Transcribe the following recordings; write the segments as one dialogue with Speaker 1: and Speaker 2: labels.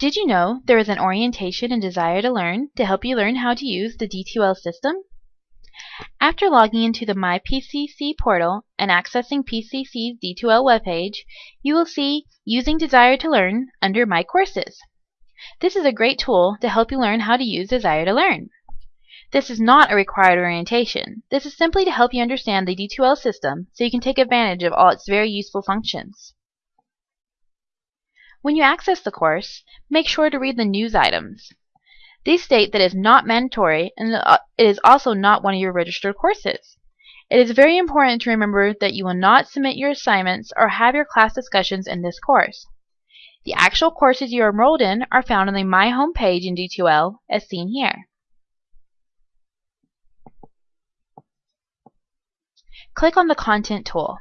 Speaker 1: Did you know there is an orientation and desire to learn to help you learn how to use the D2L system? After logging into the MyPCC portal and accessing PCC's D2L webpage, you will see Using Desire to Learn under My Courses. This is a great tool to help you learn how to use Desire to Learn. This is not a required orientation. This is simply to help you understand the D2L system so you can take advantage of all its very useful functions. When you access the course, make sure to read the news items. These state that it is not mandatory and uh, it is also not one of your registered courses. It is very important to remember that you will not submit your assignments or have your class discussions in this course. The actual courses you are enrolled in are found on the My Home page in D2L as seen here. Click on the Content tool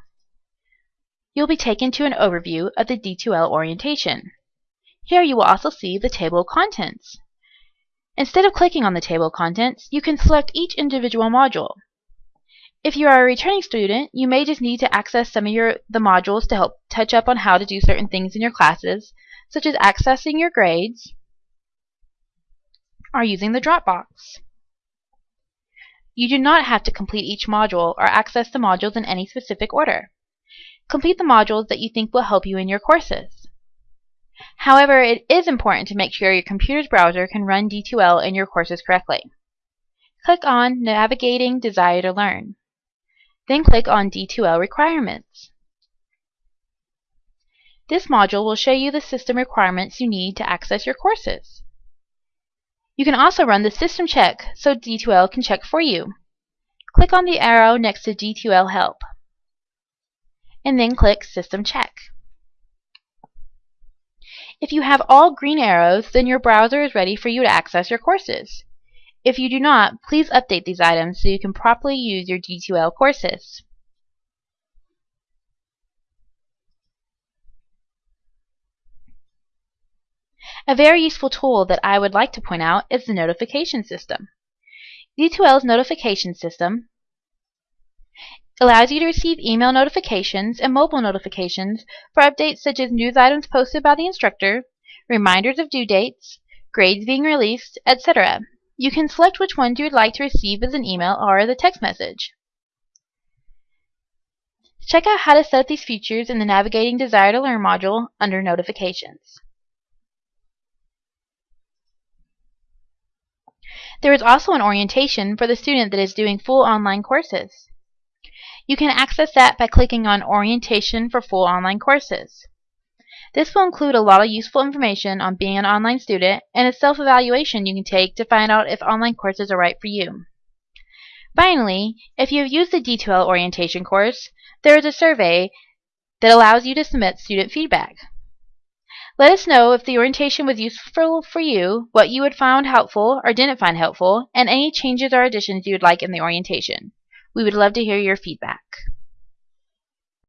Speaker 1: you'll be taken to an overview of the D2L orientation. Here you will also see the table of contents. Instead of clicking on the table of contents, you can select each individual module. If you are a returning student, you may just need to access some of your the modules to help touch up on how to do certain things in your classes, such as accessing your grades or using the Dropbox. You do not have to complete each module or access the modules in any specific order. Complete the modules that you think will help you in your courses. However, it is important to make sure your computer's browser can run D2L in your courses correctly. Click on Navigating Desire to Learn. Then click on D2L Requirements. This module will show you the system requirements you need to access your courses. You can also run the system check so D2L can check for you. Click on the arrow next to D2L Help and then click System Check. If you have all green arrows, then your browser is ready for you to access your courses. If you do not, please update these items so you can properly use your D2L courses. A very useful tool that I would like to point out is the notification system. D2L's notification system allows you to receive email notifications and mobile notifications for updates such as news items posted by the instructor, reminders of due dates, grades being released, etc. You can select which ones you would like to receive as an email or as a text message. Check out how to set up these features in the Navigating Desire to Learn module under Notifications. There is also an orientation for the student that is doing full online courses. You can access that by clicking on Orientation for Full Online Courses. This will include a lot of useful information on being an online student and a self-evaluation you can take to find out if online courses are right for you. Finally, if you have used the D2L orientation course, there is a survey that allows you to submit student feedback. Let us know if the orientation was useful for you, what you had found helpful or didn't find helpful, and any changes or additions you would like in the orientation. We would love to hear your feedback.